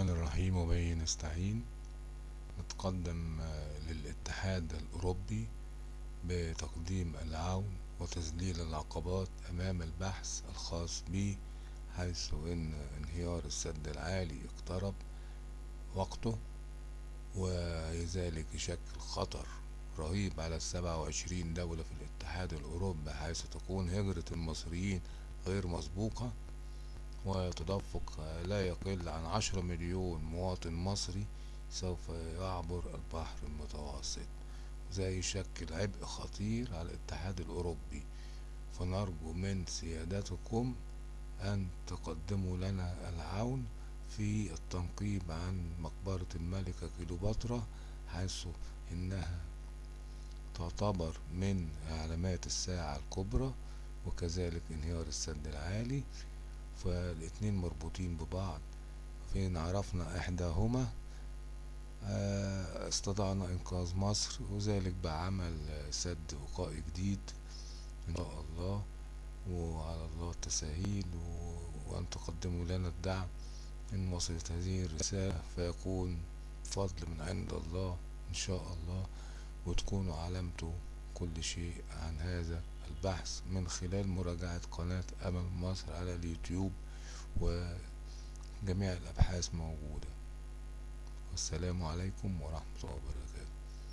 الرحمن الرحيم وبه نستعين. نتقدم للاتحاد الأوروبي بتقديم العون وتذليل العقبات أمام البحث الخاص به حيث أن انهيار السد العالي اقترب وقته وذلك يشكل خطر رهيب على السبعة وعشرين دولة في الاتحاد الأوروبي حيث تكون هجرة المصريين غير مسبوقة. وتدفق لا يقل عن عشرة مليون مواطن مصري سوف يعبر البحر المتوسط. وده يشكل عبء خطير على الاتحاد الأوروبي. فنرجو من سيادتكم أن تقدموا لنا العون في التنقيب عن مقبرة الملكة كيلوباترا حيث إنها تعتبر من علامات الساعة الكبرى وكذلك انهيار السد العالي. فالاتنين مربوطين ببعض. فين عرفنا إحداهما؟ استطعنا إنقاذ مصر وذلك بعمل سد وقائي جديد إن شاء الله وعلى الله التساهيل وأن تقدموا لنا الدعم ان وصلت هذه الرسالة. فيكون فضل من عند الله إن شاء الله وتكونوا علمتوا كل شيء عن هذا. البحث من خلال مراجعة قناة أمل مصر على اليوتيوب وجميع الأبحاث موجودة. والسلام عليكم ورحمة الله وبركاته.